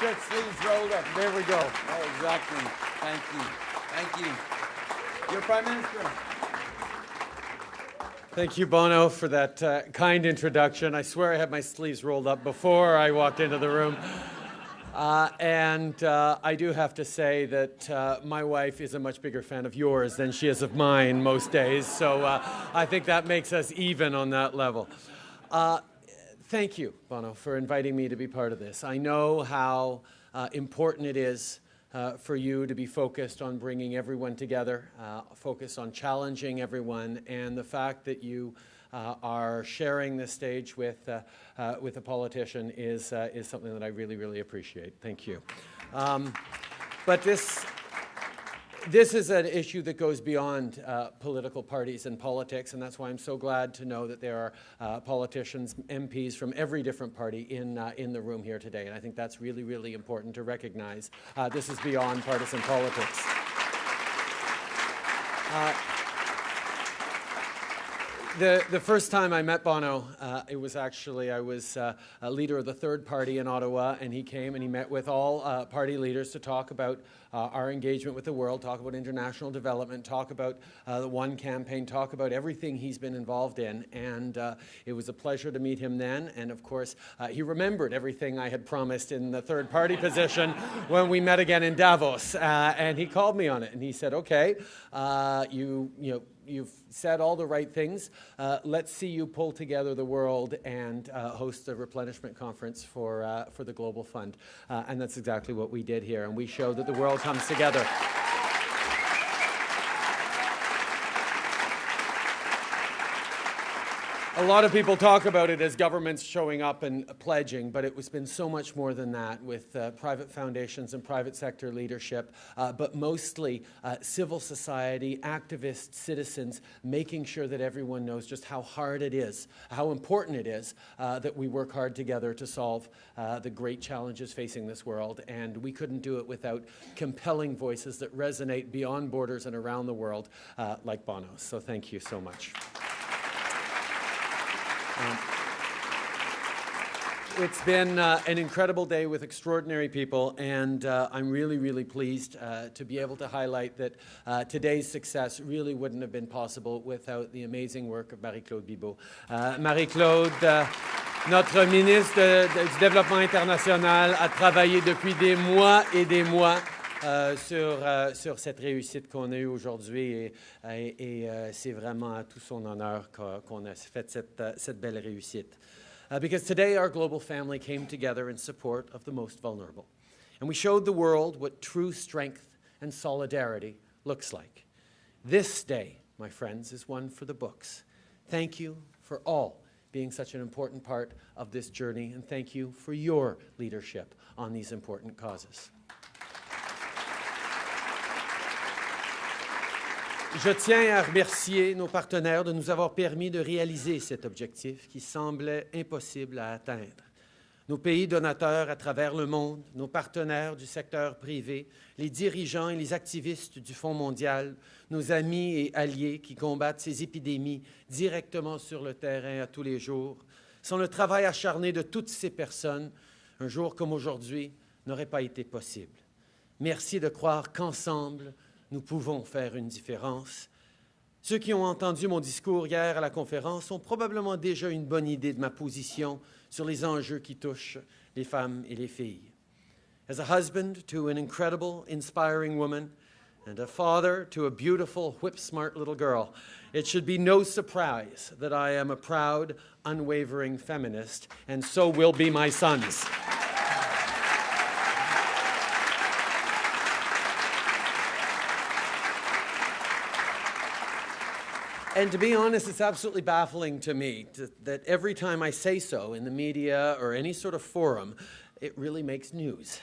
shirt sleeves rolled up. There we go. Oh, exactly. Thank you. Thank you. Your Prime Minister. Thank you, Bono, for that uh, kind introduction. I swear I had my sleeves rolled up before I walked into the room. Uh, and uh, I do have to say that uh, my wife is a much bigger fan of yours than she is of mine most days. So uh, I think that makes us even on that level. Uh, thank you, Bono, for inviting me to be part of this. I know how uh, important it is for you to be focused on bringing everyone together, focused on challenging everyone, and the fact that you uh, are sharing this stage with, uh, uh, with a politician is, is something that I really, really appreciate. Thank you. Um, but this, this is an issue that goes beyond uh, political parties and politics, and that's why I'm so glad to know that there are uh, politicians, MPs from every different party in, uh, in the room here today. And I think that's really, really important to recognize. this is beyond partisan politics. The, the first time I met Bono, uh, it was actually, I was uh, a leader of the third party in Ottawa, and he came and he met with all uh, party leaders to talk about uh, our engagement with the world, talk about international development, talk about uh, the One campaign, talk about everything he's been involved in. And uh, it was a pleasure to meet him then. And of course, he remembered everything I had promised in the third party position when we met again in Davos. and he called me on it, and he said, okay, you, you know, you've said all the right things. Uh, let's see you pull together the world and uh, host a replenishment conference for, uh, for the Global Fund. Uh, and that's exactly what we did here. And we showed that the world comes together. A lot of people talk about it as governments showing up and pledging, but it has been so much more than that with uh, private foundations and private sector leadership, uh, but mostly uh, civil society, activists, citizens, making sure that everyone knows just how hard it is, how important it is uh, that we work hard together to solve uh, the great challenges facing this world. And we couldn't do it without compelling voices that resonate beyond borders and around the world, uh, like Bono. So thank you so much. Um, it's been uh, an incredible day with extraordinary people, and uh, I'm really, really pleased uh, to be able to highlight that uh, today's success really wouldn't have been possible without the amazing work of Marie-Claude Bibeau. Uh, Marie-Claude, uh, notre ministre du Développement international, a travaillé depuis des mois et des mois euh, sur, euh, sur cette réussite qu'on a eue aujourd'hui et, et, et euh, c'est vraiment à tout son honneur qu'on a fait cette, euh, cette belle réussite. Uh, because today our global family came together in support of the most vulnerable. And we showed the world what true strength and solidarity looks like. This day, my friends, is one for the books. Thank you for all being such an important part of this journey, and thank you for your leadership on these important causes. Je tiens à remercier nos partenaires de nous avoir permis de réaliser cet objectif qui semblait impossible à atteindre. Nos pays donateurs à travers le monde, nos partenaires du secteur privé, les dirigeants et les activistes du Fonds mondial, nos amis et alliés qui combattent ces épidémies directement sur le terrain à tous les jours, sans le travail acharné de toutes ces personnes, un jour comme aujourd'hui n'aurait pas été possible. Merci de croire qu'ensemble, nous pouvons faire une différence. Ceux qui ont entendu mon discours hier à la conférence ont probablement déjà une bonne idée de ma position sur les enjeux qui touchent les femmes et les filles. As a husband to an incredible, inspiring woman, and a father to a beautiful, whip-smart little girl, it should be no surprise that I am a proud, unwavering feminist, and so will be my sons. And to be honest, it's absolutely baffling to me to, that every time I say so in the media or any sort of forum, it really makes news.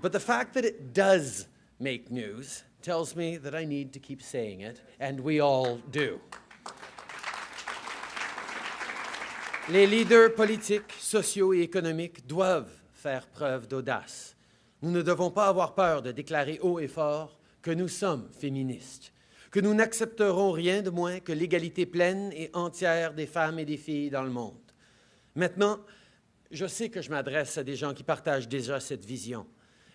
But the fact that it does make news tells me that I need to keep saying it, and we all do. Les leaders politiques, sociaux et économiques doivent faire preuve d'audace. Nous ne devons pas avoir peur de déclarer haut et fort que nous sommes féministes que nous n'accepterons rien de moins que l'égalité pleine et entière des femmes et des filles dans le monde. Maintenant, Je sais que je m'adresse à des gens qui partagent déjà cette vision,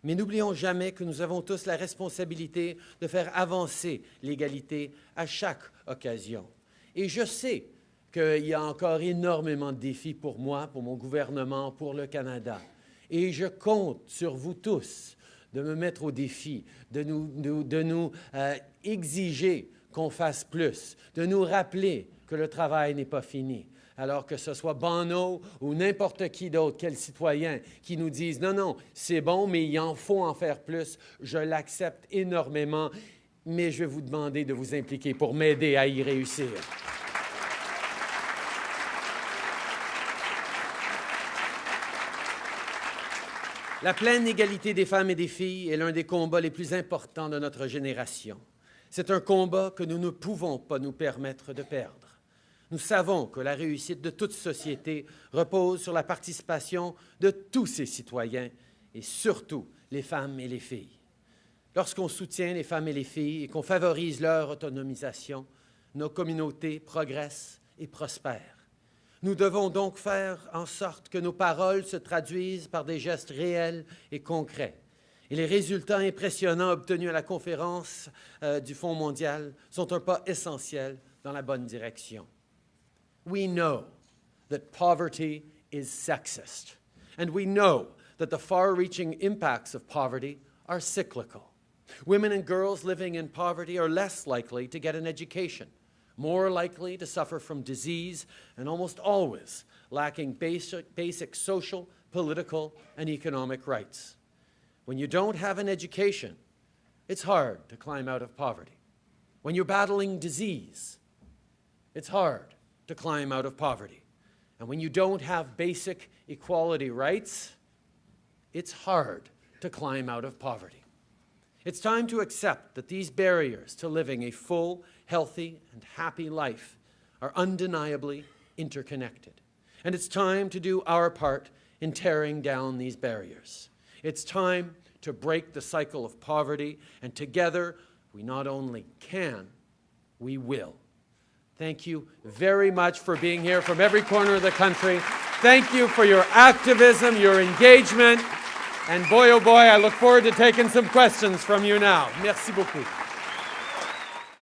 mais n'oublions jamais que nous avons tous la responsabilité de faire avancer l'égalité à chaque occasion. Et je sais qu'il y a encore énormément de défis pour moi, pour mon gouvernement, pour le Canada. Et je compte sur vous tous de me mettre au défi, de nous, de, nous euh, exiger qu'on fasse plus, de nous rappeler que le travail n'est pas fini. Alors que ce soit Bono ou n'importe qui d'autre, quel citoyen, qui nous disent non, non, c'est bon, mais il en faut en faire plus, je l'accepte énormément, mais je vais vous demander de vous impliquer pour m'aider à y réussir. La pleine égalité des femmes et des filles est l'un des combats les plus importants de notre génération. C'est un combat que nous ne pouvons pas nous permettre de perdre. Nous savons que la réussite de toute société repose sur la participation de tous ses citoyens et surtout les femmes et les filles. Lorsqu'on soutient les femmes et les filles et qu'on favorise leur autonomisation, nos communautés progressent et prospèrent. Nous devons donc faire en sorte que nos paroles se traduisent par des gestes réels et concrets. Et les résultats impressionnants obtenus à la conférence euh, du Fonds mondial sont un pas essentiel dans la bonne direction. We know that poverty is sexist, and we know that the far-reaching impacts of poverty are cyclical. Women and girls living in poverty are less likely to get an education, more likely to suffer from disease, and almost always lacking basic, basic social, political, and economic rights. When you don't have an education, it's hard to climb out of poverty. When you're battling disease, it's hard to climb out of poverty. And when you don't have basic equality rights, it's hard to climb out of poverty. It's time to accept that these barriers to living a full, healthy, and happy life are undeniably interconnected. And it's time to do our part in tearing down these barriers. It's time to break the cycle of poverty, and together we not only can, we will. Thank you very much for being here from every corner of the country. Thank you for your activism, your engagement. And boy, oh boy, I look forward to taking some questions from you now. Merci beaucoup.